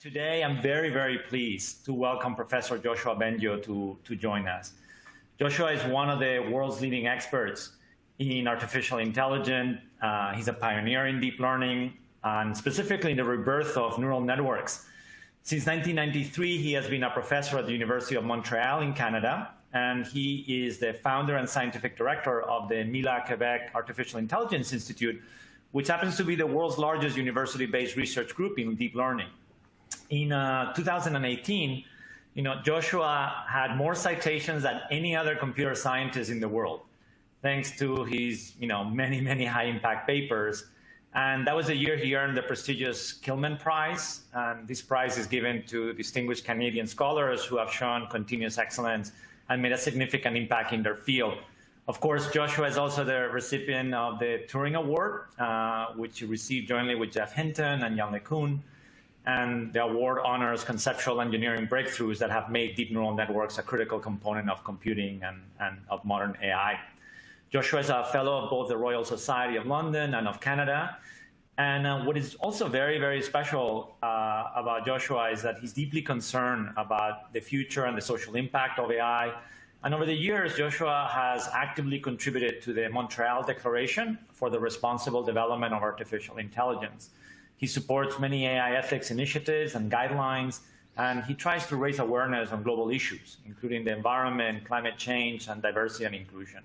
Today, I'm very, very pleased to welcome Professor Joshua Bengio to, to join us. Joshua is one of the world's leading experts in artificial intelligence. Uh, he's a pioneer in deep learning and specifically in the rebirth of neural networks. Since 1993, he has been a professor at the University of Montreal in Canada, and he is the founder and scientific director of the Mila Quebec Artificial Intelligence Institute, which happens to be the world's largest university-based research group in deep learning in uh, 2018, you know, Joshua had more citations than any other computer scientist in the world, thanks to his, you know, many, many high-impact papers. And that was the year he earned the prestigious Kilman Prize. And this prize is given to distinguished Canadian scholars who have shown continuous excellence and made a significant impact in their field. Of course, Joshua is also the recipient of the Turing Award, uh, which he received jointly with Jeff Hinton and Yann LeCun and the award honors conceptual engineering breakthroughs that have made deep neural networks a critical component of computing and, and of modern AI. Joshua is a fellow of both the Royal Society of London and of Canada. And uh, what is also very, very special uh, about Joshua is that he's deeply concerned about the future and the social impact of AI. And over the years, Joshua has actively contributed to the Montreal Declaration for the Responsible Development of Artificial Intelligence. He supports many AI ethics initiatives and guidelines, and he tries to raise awareness on global issues, including the environment, climate change, and diversity and inclusion.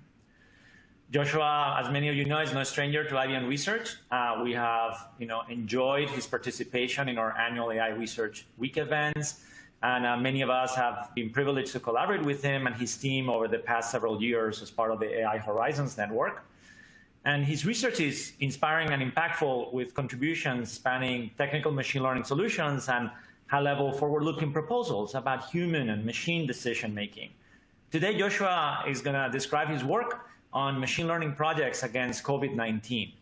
Joshua, as many of you know, is no stranger to IBM Research. Uh, we have you know, enjoyed his participation in our annual AI Research Week events, and uh, many of us have been privileged to collaborate with him and his team over the past several years as part of the AI Horizons Network. And his research is inspiring and impactful with contributions spanning technical machine learning solutions and high-level forward-looking proposals about human and machine decision-making. Today, Joshua is going to describe his work on machine learning projects against COVID-19.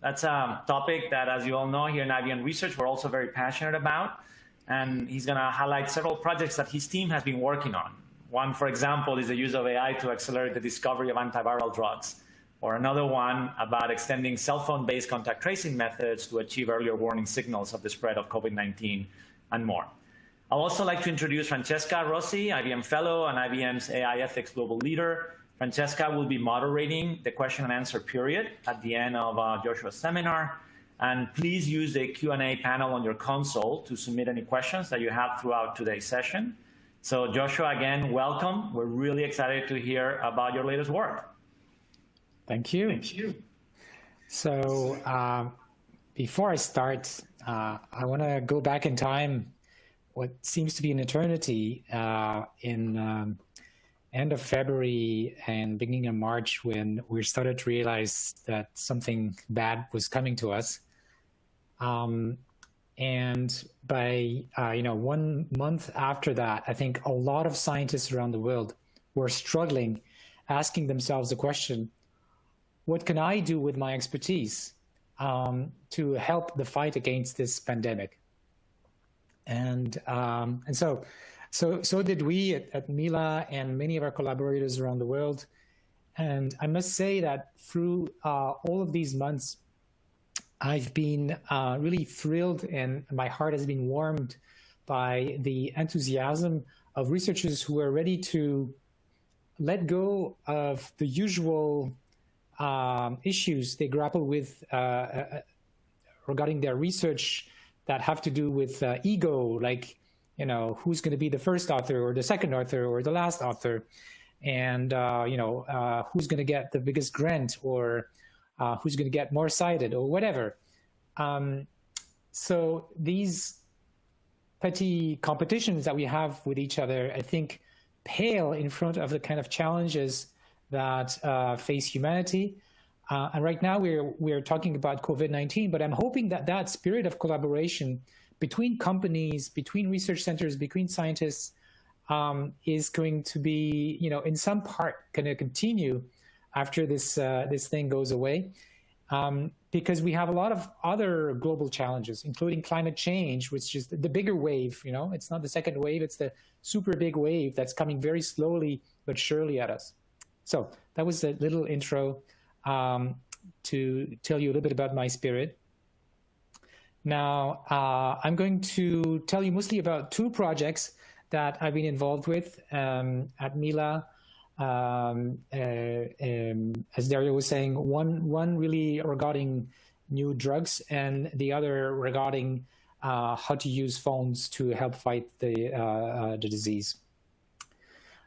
That's a topic that, as you all know, here in IBM Research, we're also very passionate about. And he's going to highlight several projects that his team has been working on. One, for example, is the use of AI to accelerate the discovery of antiviral drugs or another one about extending cell phone-based contact tracing methods to achieve earlier warning signals of the spread of COVID-19 and more. I'd also like to introduce Francesca Rossi, IBM Fellow and IBM's AI Ethics Global Leader. Francesca will be moderating the question and answer period at the end of uh, Joshua's seminar. And please use the Q&A panel on your console to submit any questions that you have throughout today's session. So Joshua, again, welcome. We're really excited to hear about your latest work. Thank you. Thank you. So uh, before I start, uh, I want to go back in time, what seems to be an eternity, uh, in um, end of February and beginning of March when we started to realize that something bad was coming to us. Um, and by, uh, you know, one month after that, I think a lot of scientists around the world were struggling, asking themselves the question, what can I do with my expertise um, to help the fight against this pandemic? And um, and so, so so did we at, at Mila and many of our collaborators around the world. And I must say that through uh, all of these months, I've been uh, really thrilled and my heart has been warmed by the enthusiasm of researchers who are ready to let go of the usual um, issues they grapple with uh, uh, regarding their research that have to do with uh, ego, like, you know, who's going to be the first author or the second author or the last author, and, uh, you know, uh, who's going to get the biggest grant or uh, who's going to get more cited or whatever. Um, so these petty competitions that we have with each other, I think, pale in front of the kind of challenges that uh, face humanity. Uh, and right now we're, we're talking about COVID-19, but I'm hoping that that spirit of collaboration between companies, between research centers, between scientists um, is going to be, you know, in some part going to continue after this, uh, this thing goes away. Um, because we have a lot of other global challenges, including climate change, which is the bigger wave, you know, it's not the second wave, it's the super big wave that's coming very slowly but surely at us. So that was a little intro um, to tell you a little bit about my spirit. Now, uh, I'm going to tell you mostly about two projects that I've been involved with um, at Mila. Um, uh, um, as Dario was saying, one, one really regarding new drugs and the other regarding uh, how to use phones to help fight the, uh, uh, the disease.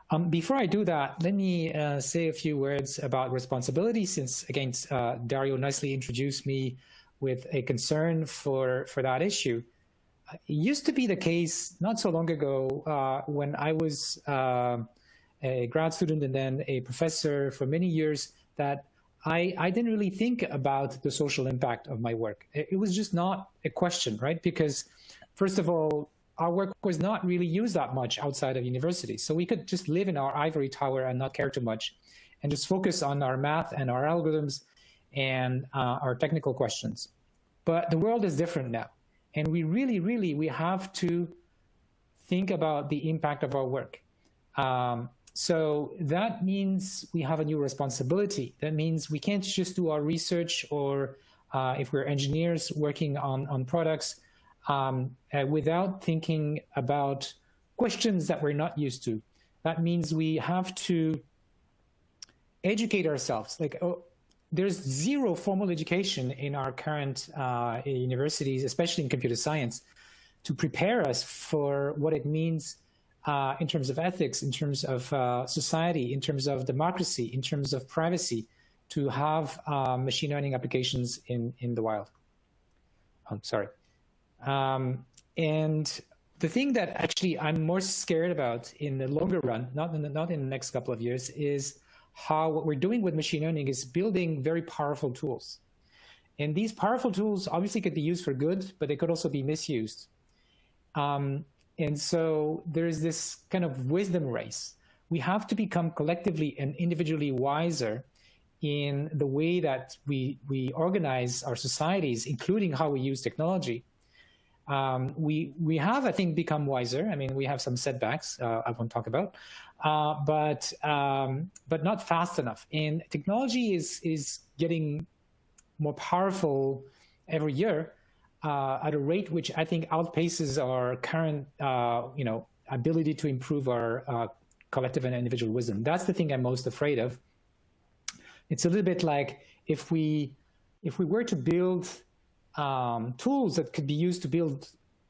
Um, before I do that, let me uh, say a few words about responsibility since, again, uh, Dario nicely introduced me with a concern for, for that issue. It used to be the case not so long ago uh, when I was uh, a grad student and then a professor for many years that I, I didn't really think about the social impact of my work. It was just not a question, right? Because first of all, our work was not really used that much outside of universities. So we could just live in our ivory tower and not care too much and just focus on our math and our algorithms and uh, our technical questions. But the world is different now. And we really, really, we have to think about the impact of our work. Um, so that means we have a new responsibility. That means we can't just do our research or uh, if we're engineers working on, on products, um, uh, without thinking about questions that we're not used to. That means we have to educate ourselves. Like, oh, there's zero formal education in our current uh, universities, especially in computer science, to prepare us for what it means uh, in terms of ethics, in terms of uh, society, in terms of democracy, in terms of privacy, to have uh, machine learning applications in, in the wild. I'm sorry. Um, and the thing that actually I'm more scared about in the longer run, not in the, not in the next couple of years, is how what we're doing with machine learning is building very powerful tools. And these powerful tools obviously could be used for good, but they could also be misused. Um, and so there's this kind of wisdom race. We have to become collectively and individually wiser in the way that we, we organize our societies, including how we use technology, um, we we have, I think, become wiser. I mean, we have some setbacks uh, I won't talk about, uh, but um, but not fast enough. And technology is is getting more powerful every year uh, at a rate which I think outpaces our current uh, you know ability to improve our uh, collective and individual wisdom. That's the thing I'm most afraid of. It's a little bit like if we if we were to build um, tools that could be used to build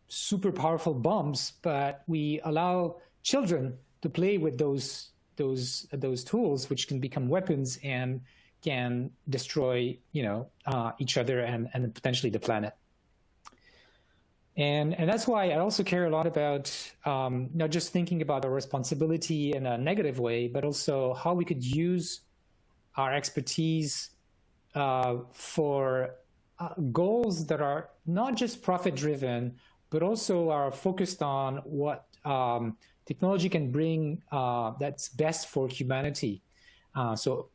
super powerful bombs, but we allow children to play with those those those tools, which can become weapons and can destroy you know uh, each other and and potentially the planet. And and that's why I also care a lot about um, not just thinking about our responsibility in a negative way, but also how we could use our expertise uh, for uh, goals that are not just profit driven, but also are focused on what um, technology can bring uh, that's best for humanity. Uh, so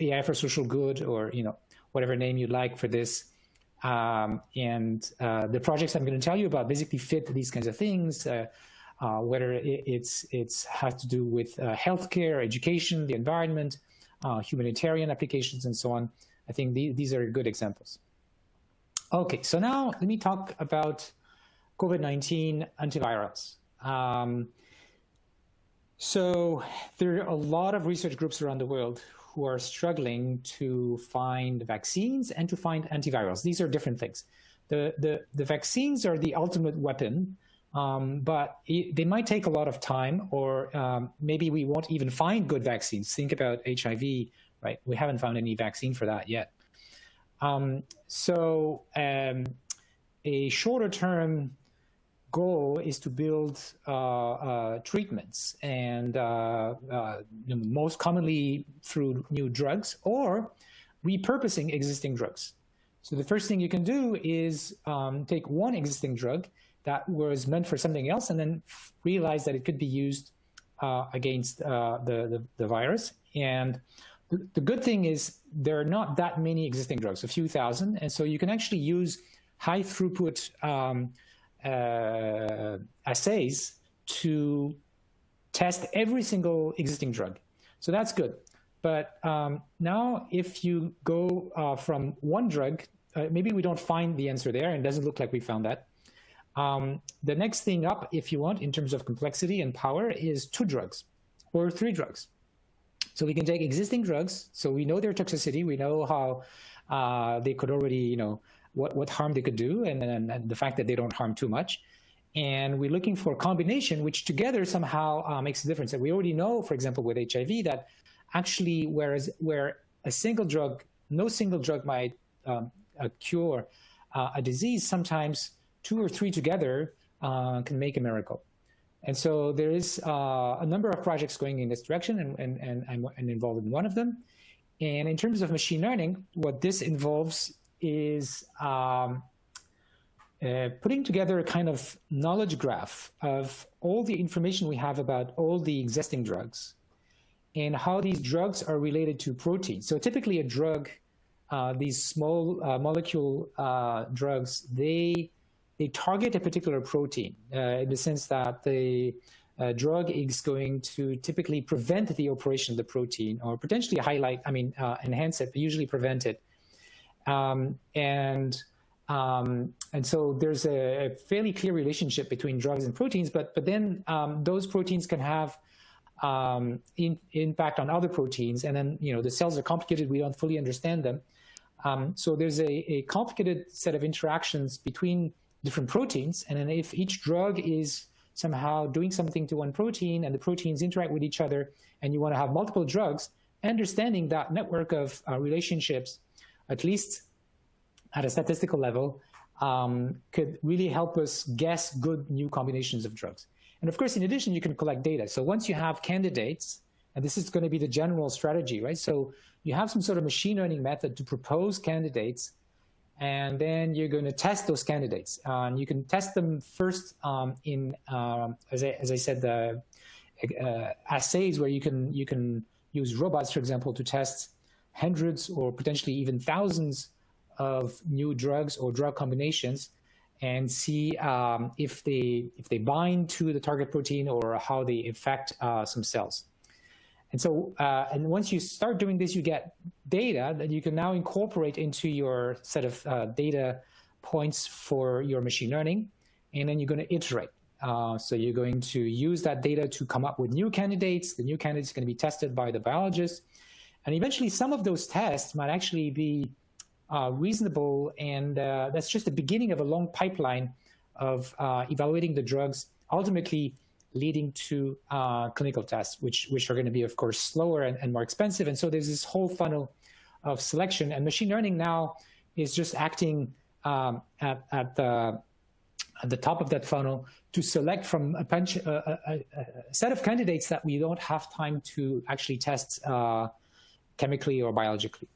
AI for social good, or you know whatever name you like for this. Um, and uh, the projects I'm going to tell you about basically fit these kinds of things. Uh, uh, whether it's it's has to do with healthcare, education, the environment, humanitarian applications, and so on. I think the, these are good examples. Okay, so now let me talk about COVID-19 antivirals. Um, so there are a lot of research groups around the world who are struggling to find vaccines and to find antivirals. These are different things. The, the, the vaccines are the ultimate weapon, um, but it, they might take a lot of time or um, maybe we won't even find good vaccines. Think about HIV, right? We haven't found any vaccine for that yet. Um, so um, a shorter term goal is to build uh, uh, treatments and uh, uh most commonly through new drugs or repurposing existing drugs. So the first thing you can do is um, take one existing drug that was meant for something else and then realize that it could be used uh, against uh, the, the, the virus and the good thing is there are not that many existing drugs, a few thousand, and so you can actually use high throughput um, uh, assays to test every single existing drug. So that's good. But um, now if you go uh, from one drug uh, maybe we don't find the answer there, and doesn't look like we found that. Um, the next thing up, if you want, in terms of complexity and power, is two drugs or three drugs. So we can take existing drugs, so we know their toxicity, we know how uh, they could already, you know, what, what harm they could do, and, and, and, the fact that they don't harm too much. And we're looking for a combination which together somehow uh, makes a difference. And we already know, for example, with HIV, that actually, whereas where a single drug, no single drug might um, cure uh, a disease, sometimes two or three together uh, can make a miracle. And so there is uh, a number of projects going in this direction, and, and, and I'm, I'm involved in one of them. And in terms of machine learning, what this involves is um, uh, putting together a kind of knowledge graph of all the information we have about all the existing drugs and how these drugs are related to proteins. So typically a drug, uh, these small uh, molecule uh, drugs, they they target a particular protein uh, in the sense that the uh, drug is going to typically prevent the operation of the protein or potentially highlight, I mean, uh, enhance it, but usually prevent it. Um, and um, and so there's a, a, fairly clear relationship between drugs and proteins, but but then um, those proteins can have um, in, impact on other proteins, and then you know the cells are complicated. We don't fully understand them. Um, so there's a, a complicated set of interactions between different proteins. And then if each drug is somehow doing something to one protein and the proteins interact with each other and you want to have multiple drugs, understanding that network of uh, relationships, at least at a statistical level, um, could really help us guess good new combinations of drugs. And of course, in addition, you can collect data. So once you have candidates, and this is going to be the general strategy, right? So you have some sort of machine learning method to propose candidates and then you're going to test those candidates. And you can test them first um, in, um, as, I, as I said, the uh, assays where you can you can use robots, for example, to test hundreds or potentially even thousands of new drugs or drug combinations and see um, if they if they bind to the target protein or how they affect uh, some cells. And so, uh, and once you start doing this, you get data that you can now incorporate into your set of uh, data points for your machine learning. And then you're going to iterate. Uh, so you're going to use that data to come up with new candidates. The new candidates are going to be tested by the biologists. And eventually some of those tests might actually be uh, reasonable. And uh, that's just the beginning of a long pipeline of uh, evaluating the drugs, ultimately leading to uh, clinical tests, which, which are going to be, of course, slower and, and more expensive. And so there's this whole funnel of selection. And machine learning now is just acting um, at, at, the, at the top of that funnel to select from a, bunch, a, a, a, set of candidates that we don't have time to actually test uh, chemically or biologically.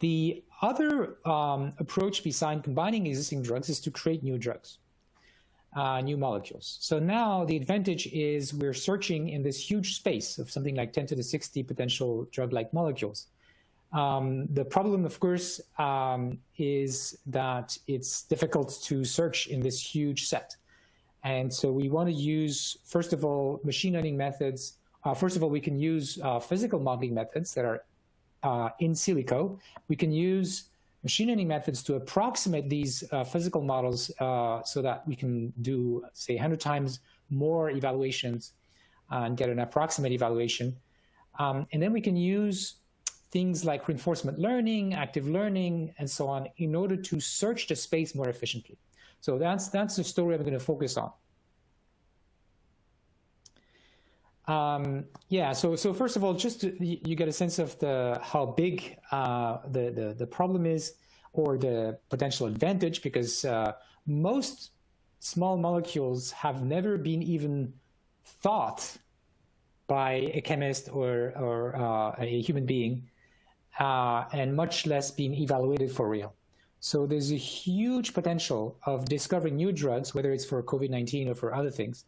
The other um, approach beside combining existing drugs is to create new drugs uh, new molecules. So now the advantage is we're searching in this huge space of something like 10 to the 60 potential drug-like molecules. Um, the problem, of course, um, is that it's difficult to search in this huge set. And so we want to use, first of all, machine learning methods. Uh, first of all, we can use uh, physical modeling methods that are uh, in silico. We can use machine learning methods to approximate these uh, physical models uh, so that we can do, say, 100 times more evaluations uh, and get an approximate evaluation. Um, and then we can use things like reinforcement learning, active learning, and so on in order to search the space more efficiently. So that's, that's the story I'm going to focus on. Um, yeah, so so first of all, just to, you get a sense of the how big uh, the, the, the problem is, or the potential advantage, because uh, most small molecules have never been even thought by a chemist or or uh, a human being, uh, and much less being evaluated for real. So there's a huge potential of discovering new drugs, whether it's for COVID-19 or for other things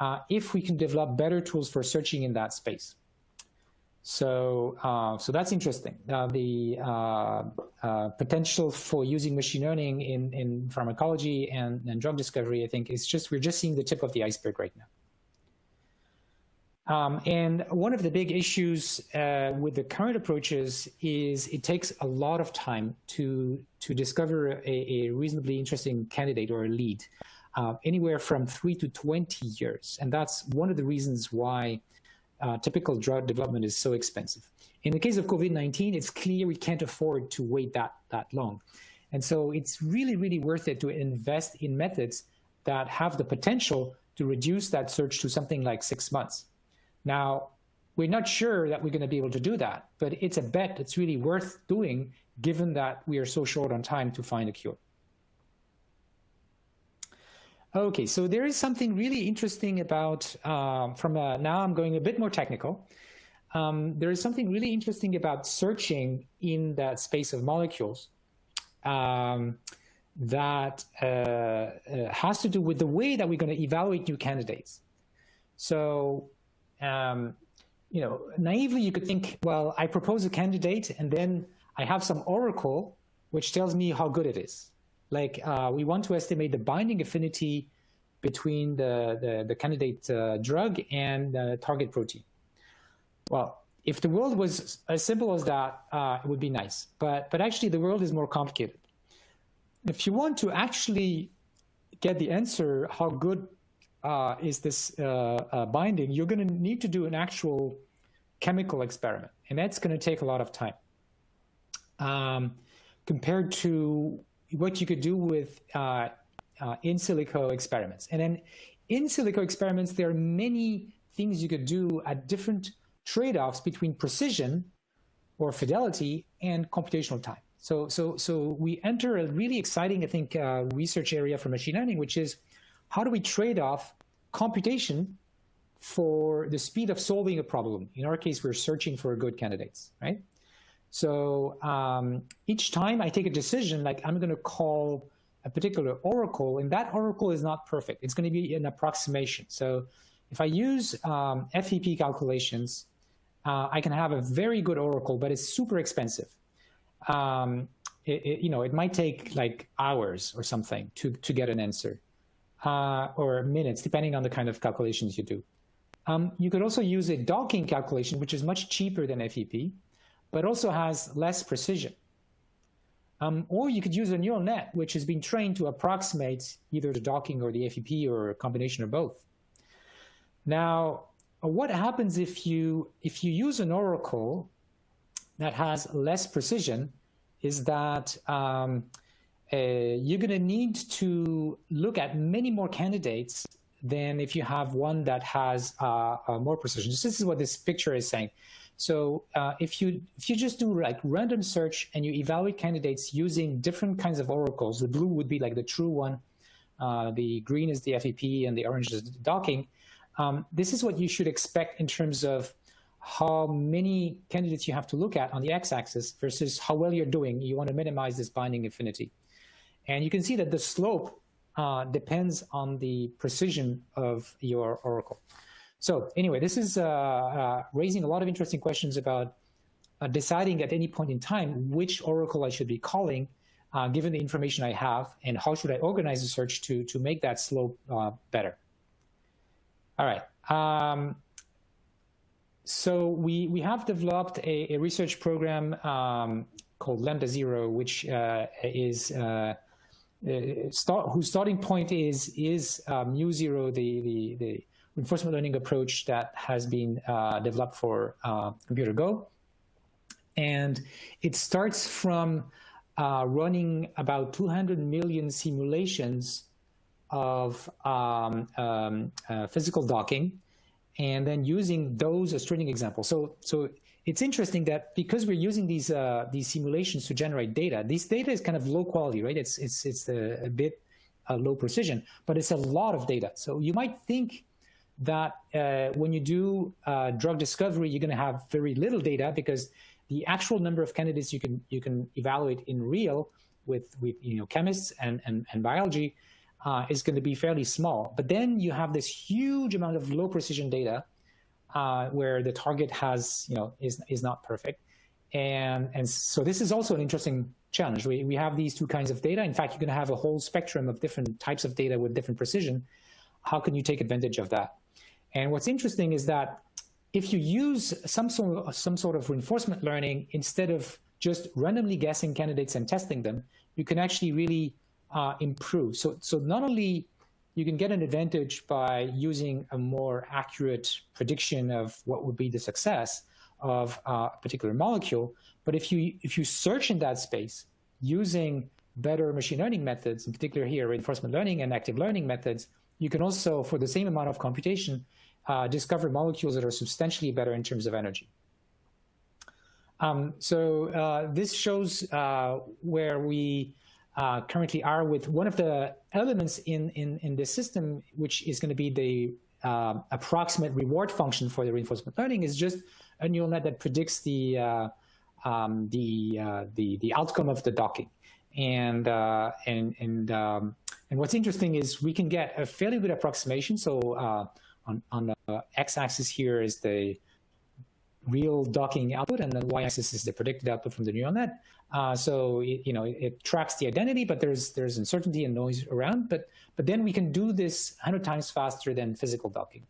uh, if we can develop better tools for searching in that space. So, uh, so that's interesting. Uh, the uh, uh, potential for using machine learning in, in pharmacology and, and drug discovery, I think, is just we're just seeing the tip of the iceberg right now. Um, and one of the big issues uh, with the current approaches is it takes a lot of time to, to discover a, a reasonably interesting candidate or a lead, uh, anywhere from three to 20 years. And that's one of the reasons why uh, typical drug development is so expensive. In the case of COVID-19, it's clear we can't afford to wait that, that long. And so it's really, really worth it to invest in methods that have the potential to reduce that search to something like six months. Now, we're not sure that we're going to be able to do that, but it's a bet that's really worth doing given that we are so short on time to find a cure. Okay, so there is something really interesting about, uh, from a, now I'm going a bit more technical. Um, there is something really interesting about searching in that space of molecules um, that uh, uh, has to do with the way that we're going to evaluate new candidates. So um, you know, naively you could think, well, I propose a candidate and then I have some oracle which tells me how good it is. Like uh, we want to estimate the binding affinity between the, the, the candidate uh, drug and the target protein. Well, if the world was as simple as that, uh, it would be nice. But, but actually the world is more complicated. If you want to actually get the answer how good uh, is this uh, uh, binding, you're going to need to do an actual chemical experiment, and that's going to take a lot of time. Um, compared to what you could do with uh, uh, in silico experiments. And then in silico experiments, there are many things you could do at different trade-offs between precision or fidelity and computational time. So, so, so we enter a really exciting, I think, uh, research area for machine learning, which is how do we trade off computation for the speed of solving a problem? In our case, we're searching for good candidates, right? So um, each time I take a decision, like I'm going to call a particular oracle, and that oracle is not perfect. It's going to be an approximation. So if I use um, FEP calculations, uh, I can have a very good oracle, but it's super expensive. Um, it, it, you know, it might take like hours or something to, to get an answer uh, or minutes, depending on the kind of calculations you do. Um, you could also use a docking calculation, which is much cheaper than FEP, but also has less precision. Um, or you could use a neural net, which has been trained to approximate either the docking or the FEP or a combination of both. Now, what happens if you, if you use an oracle that has less precision is that um, uh, you're going to need to look at many more candidates than if you have one that has uh, uh, more precision. This is what this picture is saying. So uh, if you if you just do like random search and you evaluate candidates using different kinds of oracles, the blue would be like the true one, uh, the green is the FEP, and the orange is the docking. Um, this is what you should expect in terms of how many candidates you have to look at on the x-axis versus how well you're doing. You want to minimize this binding affinity. And you can see that the slope uh, depends on the precision of your oracle. So anyway, this is uh, uh, raising a lot of interesting questions about uh, deciding at any point in time which oracle I should be calling, uh, given the information I have, and how should I organize the search to, to make that slope uh, better. All right. Um, so we, we have developed a, a research program um, called Lambda Zero, which is uh, start, whose starting point is is um, Mu0, the, the, the reinforcement learning approach that has been uh, developed for uh, computer Go. And it starts from uh, running about 200 million simulations of um, um, uh, physical docking and then using those as training examples. So, so it's interesting that because we're using these uh, these simulations to generate data, this data is kind of low quality, right? It's it's it's a, a bit uh, low precision, but it's a lot of data. So you might think that uh, when you do uh, drug discovery, you're going to have very little data because the actual number of candidates you can you can evaluate in real with with you know chemists and and, and biology uh, is going to be fairly small. But then you have this huge amount of low precision data uh, where the target has, you know, is, is not perfect. And, and so this is also an interesting challenge. We, we have these two kinds of data. In fact, you're going to have a whole spectrum of different types of data with different precision. How can you take advantage of that? And what's interesting is that if you use some sort of, some sort of reinforcement learning instead of just randomly guessing candidates and testing them, you can actually really uh, improve. So, so not only you can get an advantage by using a more accurate prediction of what would be the success of a particular molecule, but if you if you search in that space using better machine learning methods, in particular here reinforcement learning and active learning methods, you can also, for the same amount of computation, uh, discover molecules that are substantially better in terms of energy. Um, so uh, this shows uh, where we uh, currently are with one of the elements in, in, in this system, which is going to be the uh, approximate reward function for the reinforcement learning is just a neural net that predicts the, um, the, uh, the, the outcome of the docking. And, uh, and, and, um, and what's interesting is we can get a fairly good approximation. So uh, on, on the x-axis here is the real docking output, and the y-axis is the predicted output from the neural net. Uh, so it, you know it, it, tracks the identity, but there's there's uncertainty and noise around. But but then we can do this 100 times faster than physical docking.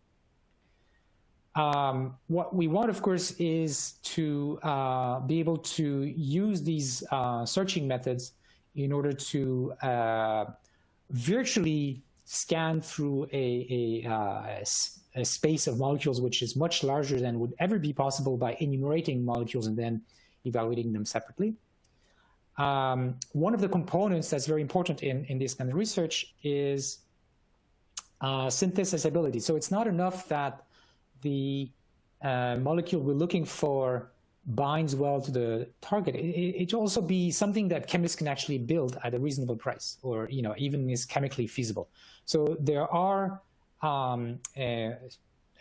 Um, what we want, of course, is to uh, be able to use these uh, searching methods in order to uh, virtually scan through a, a, uh, a, space of molecules which is much larger than would ever be possible by enumerating molecules and then evaluating them separately. Um, one of the components that's very important in, in this kind of research is uh, synthesizability. So it's not enough that the uh, molecule we're looking for binds well to the target. It, it also be something that chemists can actually build at a reasonable price or you know even is chemically feasible. So there are um, uh,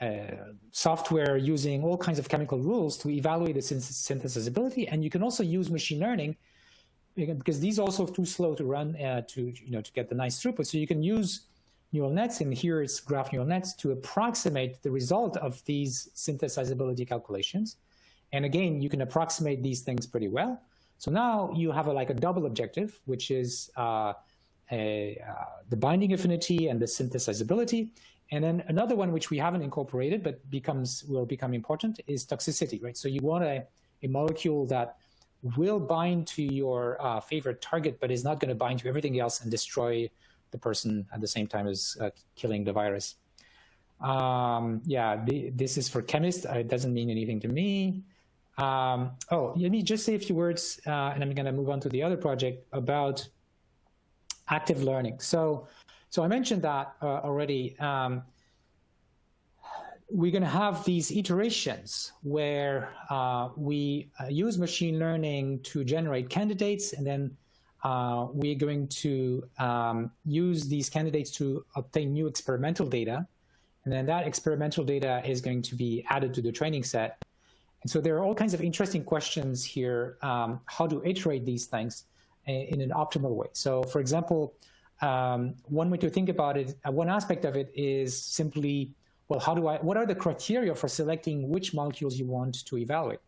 uh, software using all kinds of chemical rules to evaluate the synthesizability and you can also use machine learning because these are also too slow to run uh, to you know to get the nice throughput. So you can use neural nets, and here it's graph neural nets, to approximate the result of these synthesizability calculations. And again, you can approximate these things pretty well. So now you have a, like a double objective, which is uh, a, uh, the binding affinity and the synthesizability. And then another one which we haven't incorporated but becomes will become important is toxicity, right? So you want a, a molecule that will bind to your uh, favorite target, but is not going to bind to everything else and destroy the person at the same time as uh, killing the virus. Um, yeah, the, this is for chemists. It doesn't mean anything to me. Um, oh, let me just say a few words, uh, and I'm going to move on to the other project about active learning. So, so I mentioned that uh, already. Um, we're going to have these iterations where uh, we uh, use machine learning to generate candidates, and then uh, we're going to um, use these candidates to obtain new experimental data. And then that experimental data is going to be added to the training set. And so there are all kinds of interesting questions here, um, how to iterate these things in an optimal way. So for example, um, one way to think about it, uh, one aspect of it is simply, well, how do I, what are the criteria for selecting which molecules you want to evaluate?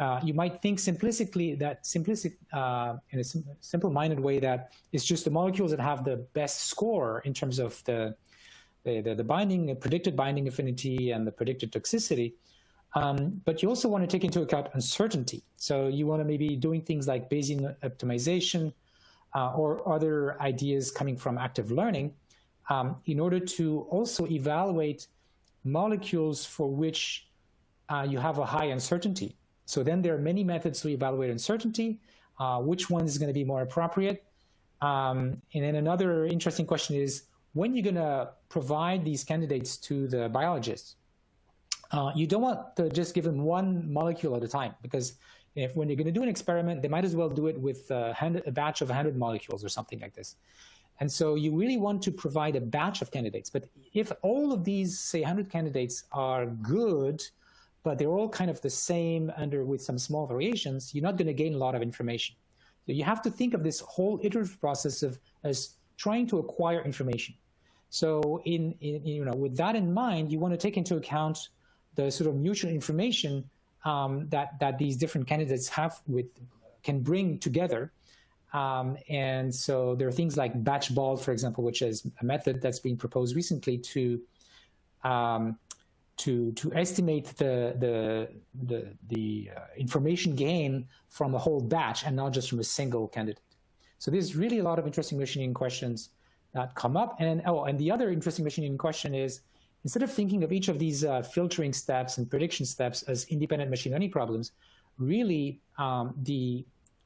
Uh, you might think simplistically that simplistic, uh, in a sim simple-minded way that it's just the molecules that have the best score in terms of the, the, the, the binding, the predicted binding affinity and the predicted toxicity. Um, but you also want to take into account uncertainty. So you want to maybe doing things like Bayesian optimization uh, or other ideas coming from active learning um, in order to also evaluate molecules for which uh, you have a high uncertainty. So then there are many methods to evaluate uncertainty. Uh, which one is going to be more appropriate? Um, and then another interesting question is, when you're going to provide these candidates to the biologists, uh, you don't want to just give them one molecule at a time because if when you're going to do an experiment, they might as well do it with a, a batch of 100 molecules or something like this. And so you really want to provide a batch of candidates. But if all of these, say, 100 candidates are good, but they're all kind of the same under with some small variations, you're not going to gain a lot of information. So you have to think of this whole iterative process of as trying to acquire information. So in, in you know with that in mind, you want to take into account the sort of mutual information um, that that these different candidates have with can bring together. Um, and so there are things like batch bald, for example, which is a method that's been proposed recently to um, to, to estimate the, the, the, the uh, information gain from a whole batch and not just from a single candidate. So there's really a lot of interesting machining questions that come up. And oh, and the other interesting machining question is, instead of thinking of each of these uh, filtering steps and prediction steps as independent machine learning problems, really um, the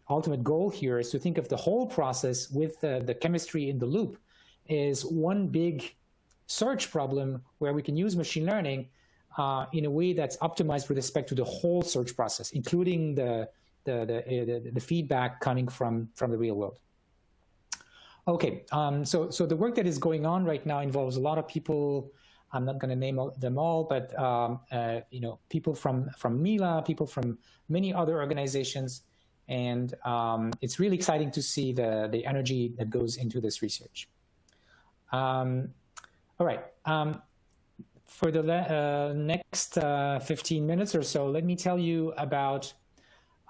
ultimate goal here is to think of the whole process with uh, the chemistry in the loop is one big search problem where we can use machine learning uh, in a way that's optimized with respect to the whole search process, including the, the, the, uh, the, the feedback coming from, from the real world. Okay, um, so, so the work that is going on right now involves a lot of people I'm not going to name them all, but um, uh, you know, people from from Mila, people from many other organizations, and um, it's really exciting to see the the energy that goes into this research. Um, all right. Um, for the uh, next uh, 15 minutes or so, let me tell you about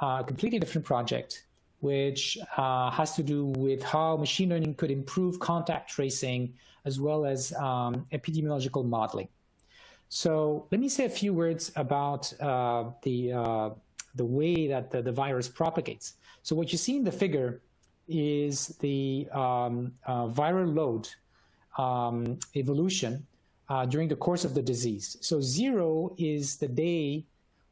a completely different project, which uh, has to do with how machine learning could improve contact tracing as well as um, epidemiological modeling. So let me say a few words about uh, the, uh, the way that the, the, virus propagates. So what you see in the figure is the um, viral load um, evolution uh, during the course of the disease. So zero is the day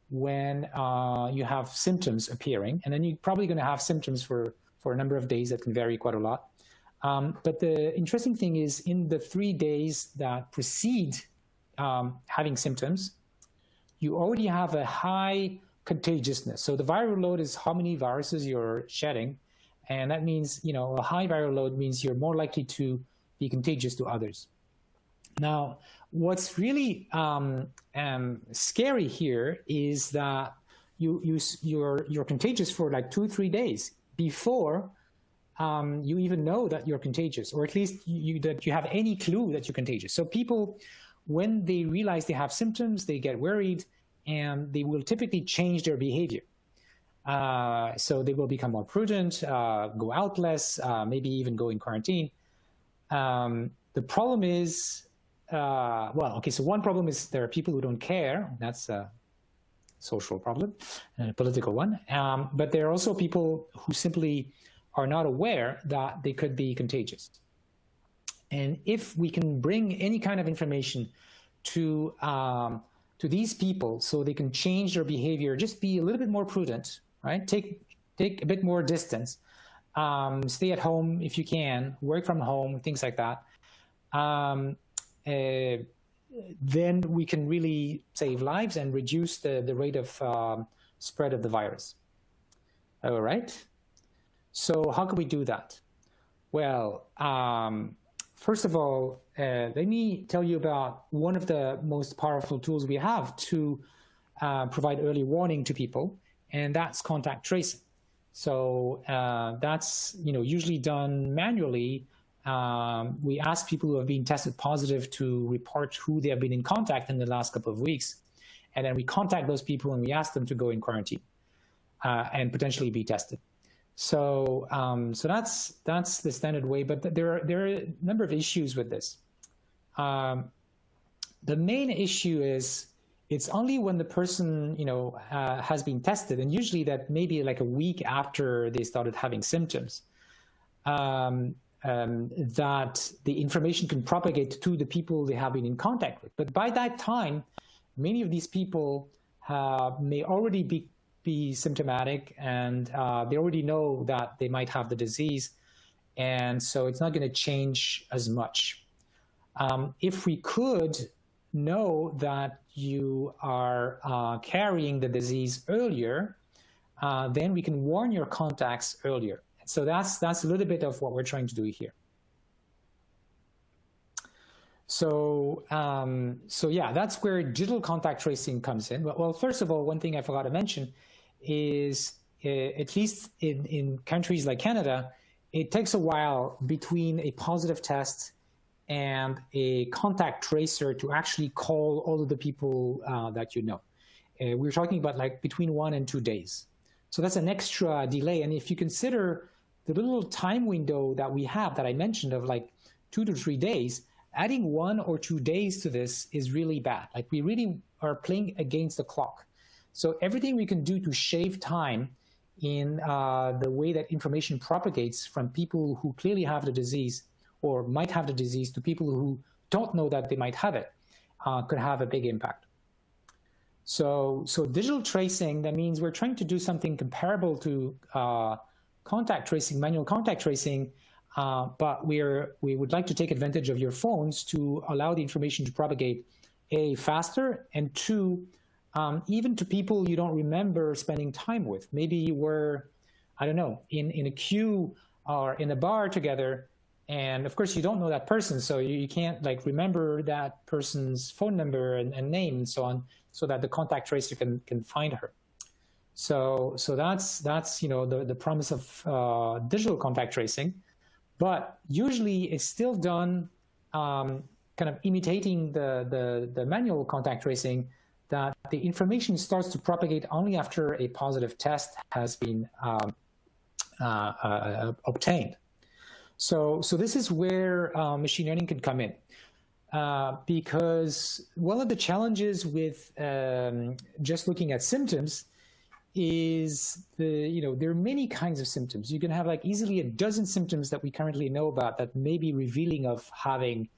when uh, you have symptoms appearing, and then you're probably going to have symptoms for, for a number of days that can vary quite a lot. Um, but the interesting thing is in the three days that precede um, having symptoms, you already have a high contagiousness. So the viral load is how many viruses you're shedding. And that means, you know, a high viral load means you're more likely to be contagious to others. Now, what's really um, um, scary here is that you, you, you're, you're contagious for like two, three days before um, you even know that you're contagious, or at least you, that you have any clue that you're contagious. So people, when they realize they have symptoms, they get worried, and they will typically change their behavior. Uh, so they will become more prudent, uh, go out less, uh, maybe even go in quarantine. Um, the problem is, uh, well, okay, so one problem is there are people who don't care. That's a social problem and a political one. Um, but there are also people who simply are not aware that they could be contagious. And if we can bring any kind of information to, um, to these people so they can change their behavior, just be a little bit more prudent, right? Take, take a bit more distance, um, stay at home if you can, work from home, things like that. Um, then we can really save lives and reduce the, the rate of um, spread of the virus. All right. So how can we do that? Well, um, first of all, uh, let me tell you about one of the most powerful tools we have to uh, provide early warning to people, and that's contact tracing. So uh, that's you know usually done manually. Um, we ask people who have been tested positive to report who they have been in contact in the last couple of weeks, and then we contact those people and we ask them to go in quarantine uh, and potentially be tested. So, um, so that's that's the standard way. But there are there are a number of issues with this. Um, the main issue is it's only when the person you know uh, has been tested, and usually that maybe like a week after they started having symptoms, um, um, that the information can propagate to the people they have been in contact with. But by that time, many of these people uh, may already be be symptomatic and uh, they already know that they might have the disease. And so it's not going to change as much. Um, if we could know that you are uh, carrying the disease earlier, uh, then we can warn your contacts earlier. So that's, that's a little bit of what we're trying to do here. So, um, so yeah, that's where digital contact tracing comes in. Well, first of all, one thing I forgot to mention is, uh, at least in, in countries like Canada, it takes a while between a positive test and a contact tracer to actually call all of the people uh, that you know. Uh, we're talking about like between one and two days. So that's an extra delay. And if you consider the little time window that we have that I mentioned of like two to three days, adding one or two days to this is really bad. Like we really are playing against the clock. So everything we can do to shave time in uh, the way that information propagates from people who clearly have the disease or might have the disease to people who don't know that they might have it uh, could have a big impact. So, so digital tracing, that means we're trying to do something comparable to uh, contact tracing, manual contact tracing, uh, but we're, we would like to take advantage of your phones to allow the information to propagate, A, faster, and two, um, even to people you don't remember spending time with. Maybe you were, I don't know, in, in a queue or in a bar together, and of course you don't know that person, so you, you can't like remember that person's phone number and, and name and so on, so that the contact tracer can, can find her. So, so that's, that's you know, the, the promise of uh, digital contact tracing. But usually it's still done um, kind of imitating the, the, the manual contact tracing that the information starts to propagate only after a positive test has been um, uh, uh, obtained. So, so this is where uh, machine learning can come in. Uh, because one of the challenges with um, just looking at symptoms is the, you know, there are many kinds of symptoms. You can have like easily a dozen symptoms that we currently know about that may be revealing of having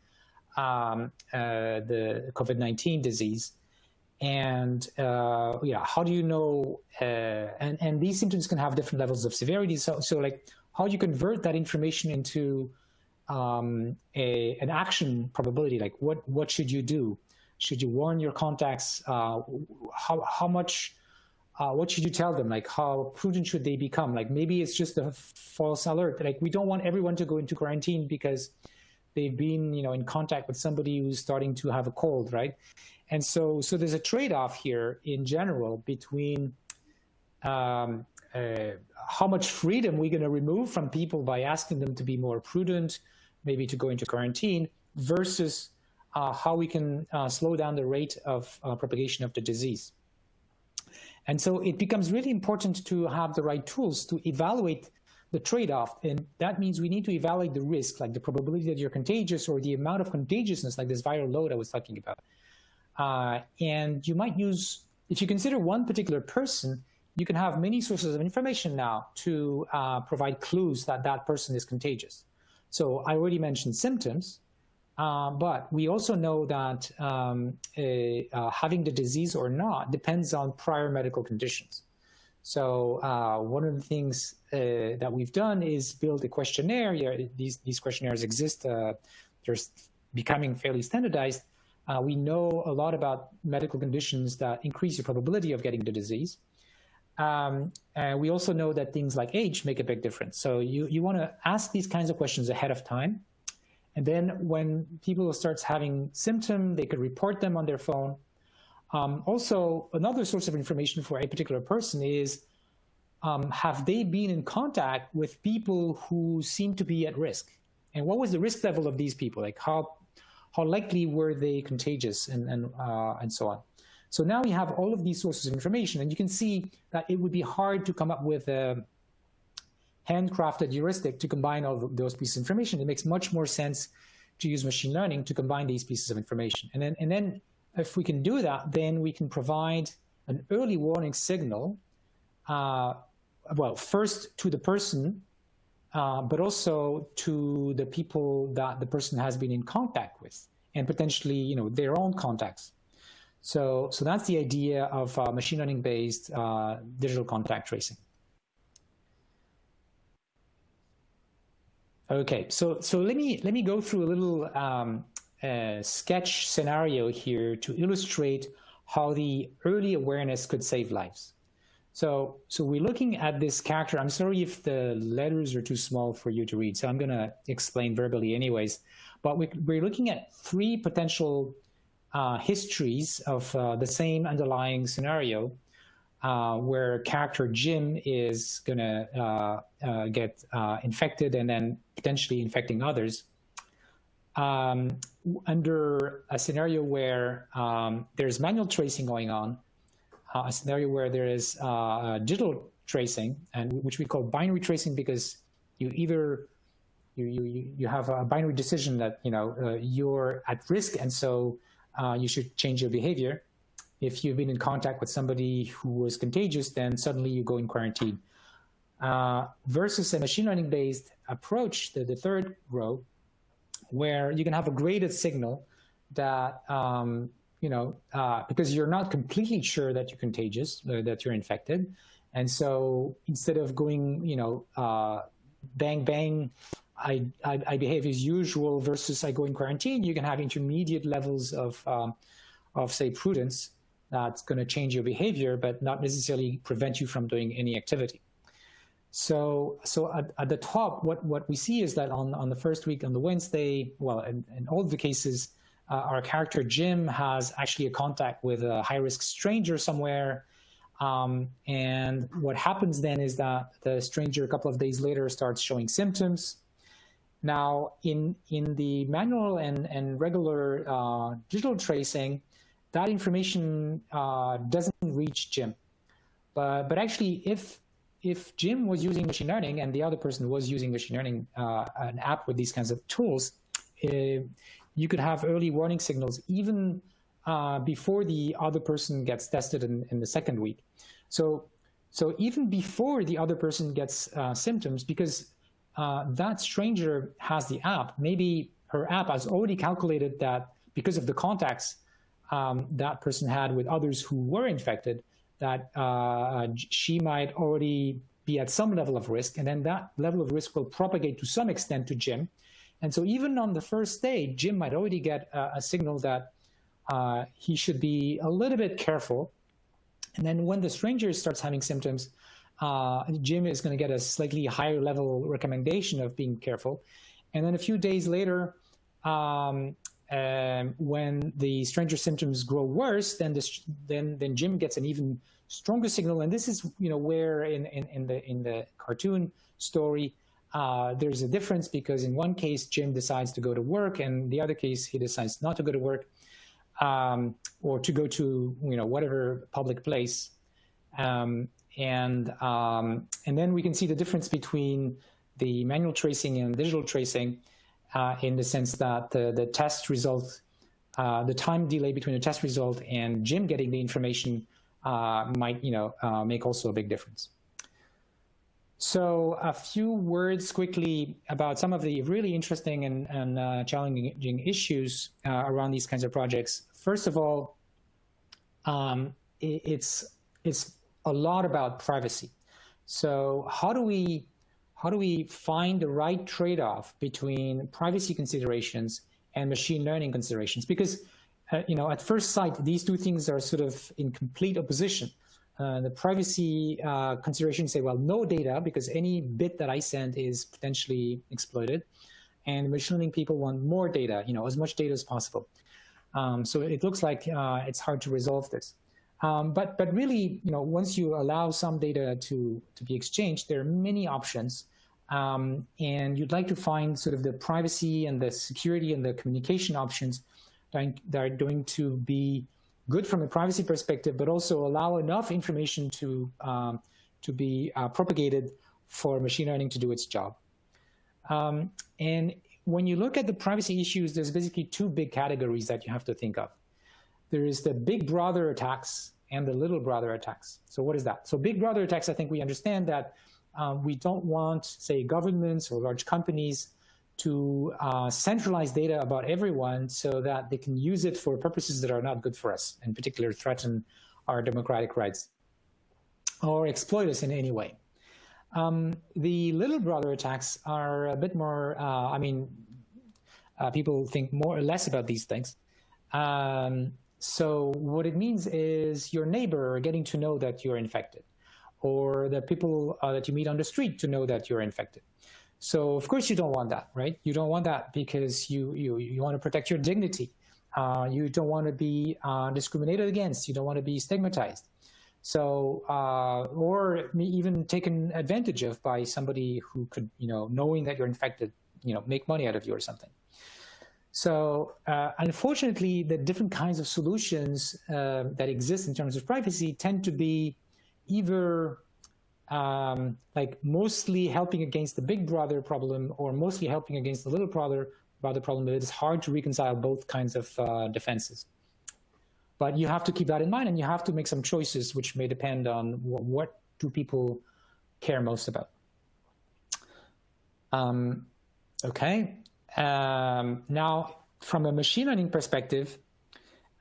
um, uh, the COVID-19 disease. And, uh, yeah, how do you know, uh, and, and these symptoms can have different levels of severity. So, so like how do you convert that information into um, a, an action probability? Like what, what should you do? Should you warn your contacts? Uh, how, how much uh, what should you tell them? Like how prudent should they become? Like maybe it's just a false alert. Like we don't want everyone to go into quarantine because they've been, you know, in contact with somebody who's starting to have a cold, right? And so, so there's a trade-off here in general between um, uh, how much freedom we're going to remove from people by asking them to be more prudent, maybe to go into quarantine, versus uh, how we can uh, slow down the rate of uh, propagation of the disease. And so it becomes really important to have the right tools to evaluate the trade-off. And that means we need to evaluate the risk, like the probability that you're contagious or the amount of contagiousness, like this viral load I was talking about. Uh, and you might use, if you consider one particular person, you can have many sources of information now to uh, provide clues that that person is contagious. So I already mentioned symptoms, uh, but we also know that um, uh, having the disease or not depends on prior medical conditions. So uh, one of the things uh, that we've done is build a questionnaire. Yeah, these, these questionnaires exist. Uh, they're becoming fairly standardized. we know a lot about medical conditions that increase your probability of getting the disease. Um, and we also know that things like age make a big difference. So you, you want to ask these kinds of questions ahead of time and then when people starts having symptom, they could report them on their phone. Um, also, another source of information for a particular person is, um, have they been in contact with people who seem to be at risk? And what was the risk level of these people? Like how, how likely were they contagious and, and, uh, and so on. So now we have all of these sources of information and you can see that it would be hard to come up with a, handcrafted heuristic to combine all those pieces of information. It makes much more sense to use machine learning to combine these pieces of information. And then, and then if we can do that, then we can provide an early warning signal, uh, well, first to the person, uh, but also to the people that the person has been in contact with and potentially, you know, their own contacts. So, so that's the idea of uh, machine learning based uh, digital contact tracing. Okay, so so let me let me go through a little um, uh, sketch scenario here to illustrate how the early awareness could save lives. So so we're looking at this character. I'm sorry if the letters are too small for you to read, so I'm going to explain verbally anyways. But we, we're looking at three potential uh, histories of uh, the same underlying scenario uh, where character Jim is going to uh, uh, get uh, infected and then potentially infecting others. Um, under a scenario where um, there's manual tracing going on, a scenario where there is digital tracing, and which we call binary tracing because you either you, you, you have a binary decision that you know uh, you're at risk and so uh, you should change your behavior. If you've been in contact with somebody who was contagious, then suddenly you go in quarantine. Uh, versus a machine learning based approach, the, the third row, where you can have a graded signal that um, you know uh, because you're not completely sure that you're contagious, uh, that you're infected, and so instead of going you know uh, bang bang I, I, I, behave as usual versus I go in quarantine, you can have intermediate levels of, um, of say, prudence that's going to change your behavior, but not necessarily prevent you from doing any activity. So, so at, at the top, what, what we see is that on, on the first week, on the Wednesday, well, in, in all the cases, uh, our character Jim has actually a contact with a high-risk stranger somewhere. Um, and what happens then is that the stranger a couple of days later starts showing symptoms. Now, in, in the manual and, and regular uh, digital tracing, that information uh, doesn't reach Jim. But, but actually, if, if Jim was using machine learning and the other person was using machine learning, uh, an app with these kinds of tools, eh, you could have early warning signals even uh, before the other person gets tested in, in the second week. So, so even before the other person gets uh, symptoms, because uh, that stranger has the app, maybe her app has already calculated that because of the contacts um, that person had with others who were infected, that uh, she might already be at some level of risk, and then that level of risk will propagate to some extent to Jim. And so even on the first day, Jim might already get a, a signal that uh, he should be a little bit careful. And then when the stranger starts having symptoms, uh, Jim is going to get a slightly higher level recommendation of being careful. And then a few days later, um, um, when the stranger symptoms grow worse, then then then Jim gets an even stronger signal. And this is you know where in in, in the in the cartoon story uh, there's a difference because in one case Jim decides to go to work, and the other case he decides not to go to work um, or to go to you know whatever public place. Um, and, um, and then we can see the difference between the manual tracing and digital tracing in the sense that the, the test result, uh, the time delay between the test result and Jim getting the information uh, might you know, uh, make also a big difference. So a few words quickly about some of the really interesting and, and uh, challenging issues uh, around these kinds of projects. First of all, um, it, it's, it's a lot about privacy. So how do we how do we find the right trade-off between privacy considerations and machine learning considerations? Because uh, you know, at first sight, these two things are sort of in complete opposition. Uh, the privacy uh, considerations say, well, no data because any bit that I send is potentially exploited, and machine learning people want more data, you know, as much data as possible. Um, so it looks like uh, it's hard to resolve this. Um, but, but really, you know, once you allow some data to, to be exchanged, there are many options. Um, and you'd like to find sort of the privacy and the security and the communication options that are going to be good from a privacy perspective, but also allow enough information to, um, to be uh, propagated for machine learning to do its job. Um, and when you look at the privacy issues, there's basically two big categories that you have to think of there is the big brother attacks and the little brother attacks. So what is that? So big brother attacks, I think we understand that um, we don't want, say, governments or large companies to uh, centralize data about everyone so that they can use it for purposes that are not good for us, in particular threaten our democratic rights or exploit us in any way. Um, the little brother attacks are a bit more, uh, I mean, uh, people think more or less about these things. Um, so what it means is your neighbor getting to know that you're infected or the people uh, that you meet on the street to know that you're infected. So of course you don't want that, right? You don't want that because you, you, you want to protect your dignity. Uh, you don't want to be uh, discriminated against. You don't want to be stigmatized. So, uh, or even taken advantage of by somebody who could, you know, knowing that you're infected, you know, make money out of you or something. So uh, unfortunately, the different kinds of solutions uh, that exist in terms of privacy tend to be either um, like mostly helping against the big brother problem or mostly helping against the little brother brother problem, but it is hard to reconcile both kinds of uh, defenses. But you have to keep that in mind, and you have to make some choices, which may depend on what, what do people care most about. Um, okay. Um, now, from a machine learning perspective,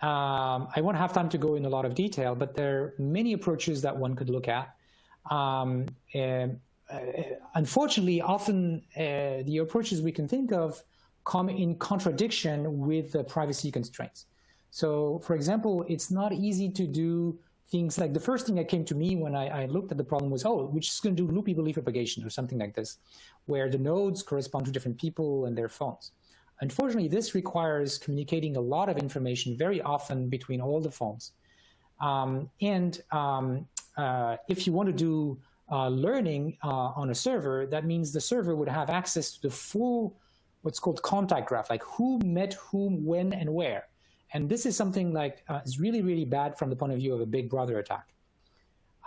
um, I won't have time to go in a lot of detail, but there are many approaches that one could look at. Um, uh, unfortunately, often uh, the approaches we can think of come in contradiction with the privacy constraints. So, for example, it's not easy to do things like the first thing that came to me when I, I looked at the problem was, oh, we're just going to do loopy belief propagation or something like this, where the nodes correspond to different people and their phones. Unfortunately, this requires communicating a lot of information very often between all the phones. Um, and um, uh, if you want to do uh, learning uh, on a server, that means the server would have access to the full, what's called contact graph, like who met whom, when, and where. And this is something like uh, is really, really bad from the point of view of a big brother attack.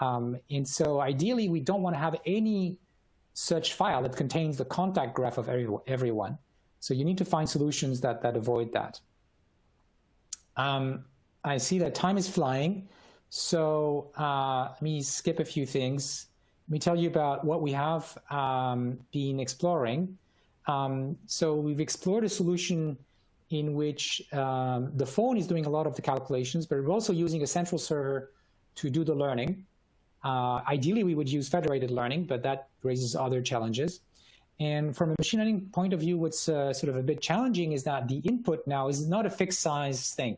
Um, and so ideally, we don't want to have any such file that contains the contact graph of every, everyone. So you need to find solutions that, that avoid that. Um, I see that time is flying. So uh, let me skip a few things. Let me tell you about what we have um, been exploring. Um, so we've explored a solution in which um, the phone is doing a lot of the calculations, but we're also using a central server to do the learning. Uh, ideally, we would use federated learning, but that raises other challenges. And from a machine learning point of view, what's uh, sort of a bit challenging is that the input now is not a fixed size thing.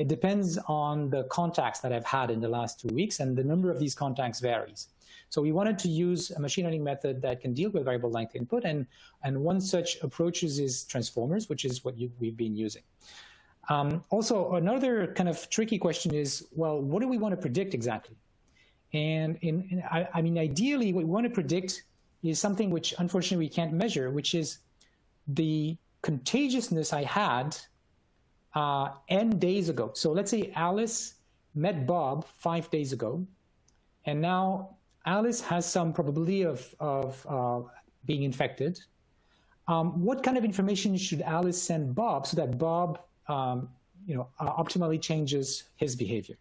It depends on the contacts that I've had in the last two weeks, and the number of these contacts varies. So we wanted to use a machine learning method that can deal with variable length input, and, and one such approaches is transformers, which is what you, we've been using. Um, also, another kind of tricky question is, well, what do we want to predict exactly? And in, in I, I mean, ideally, what we want to predict is something which unfortunately we can't measure, which is the contagiousness I had uh, n days ago. So let's say Alice met Bob five days ago, and now Alice has some probability of, of uh, being infected. Um, what kind of information should Alice send Bob so that Bob, um, you know, uh, optimally changes his behavior?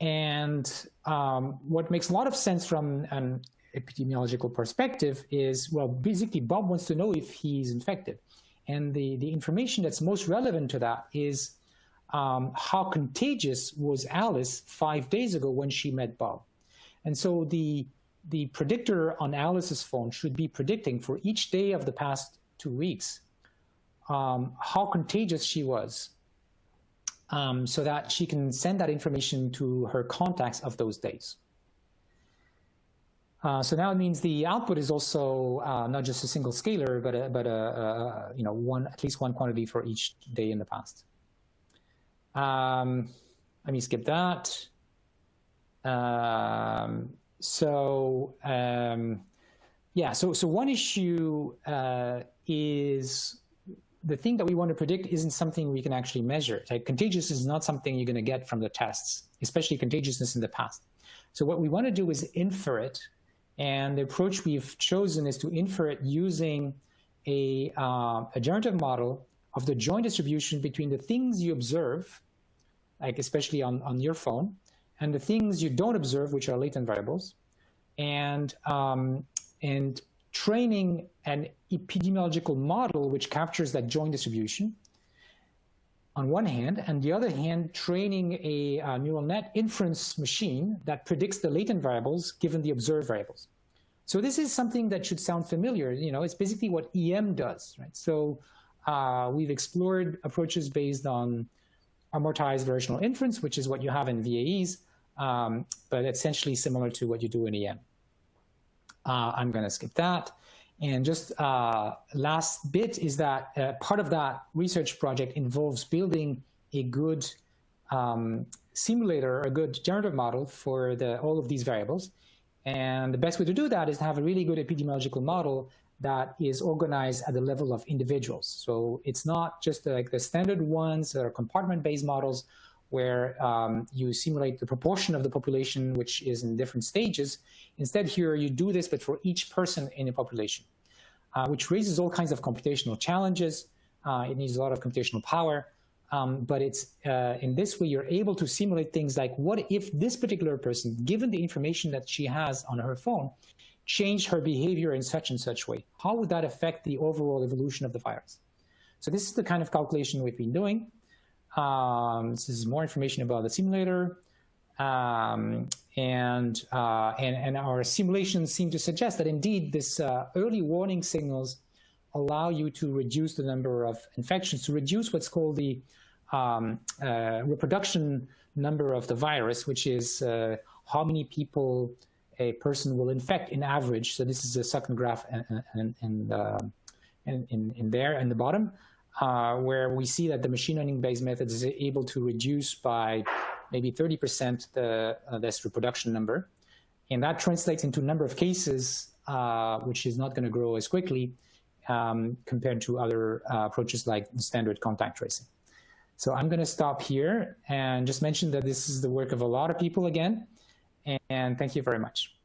And um, what makes a lot of sense from an epidemiological perspective is, well, basically Bob wants to know if he's infected. And the, the information that's most relevant to that is um, how contagious was Alice five days ago when she met Bob. And so the, the predictor on Alice's phone should be predicting for each day of the past two weeks um, how contagious she was um, so that she can send that information to her contacts of those days. Uh, so now it means the output is also uh, not just a single scalar, but a, but a, a, you know one at least one quantity for each day in the past. Um, let me skip that. Um, so um, yeah, so so one issue uh, is the thing that we want to predict isn't something we can actually measure. Like contagious is not something you're going to get from the tests, especially contagiousness in the past. So what we want to do is infer it and the approach we've chosen is to infer it using a, uh, a generative model of the joint distribution between the things you observe, like especially on, on your phone, and the things you don't observe, which are latent variables, and, um, and training an epidemiological model which captures that joint distribution on one hand, and the other hand, training a, a neural net inference machine that predicts the latent variables given the observed variables. So this is something that should sound familiar. You know, it's basically what EM does, right? So uh, we've explored approaches based on amortized variational inference, which is what you have in VAEs, um, but essentially similar to what you do in EM. Uh, I'm going to skip that. And just uh, last bit is that uh, part of that research project involves building a good um, simulator, a good generative model for the, all of these variables. And the best way to do that is to have a really good epidemiological model that is organized at the level of individuals. So it's not just like the standard ones that are compartment-based models where um, you simulate the proportion of the population which is in different stages. Instead here you do this, but for each person in a population, uh, which raises all kinds of computational challenges. Uh, it needs a lot of computational power. Um, but it's uh, in this way you're able to simulate things like what if this particular person, given the information that she has on her phone, changed her behavior in such and such way? How would that affect the overall evolution of the virus? So this is the kind of calculation we've been doing. Um, this is more information about the simulator. Um, and, uh, and, and our simulations seem to suggest that indeed this uh, early warning signals allow you to reduce the number of infections, to reduce what's called the um, uh, reproduction number of the virus, which is uh, how many people a person will infect in average. So this is the second graph in, in, in, uh, in, in there in the bottom, uh, where we see that the machine learning based method is able to reduce by maybe 30% the, uh, this reproduction number. And that translates into number of cases, uh, which is not going to grow as quickly um, compared to other uh, approaches like standard contact tracing. So I'm going to stop here and just mention that this is the work of a lot of people again. And thank you very much.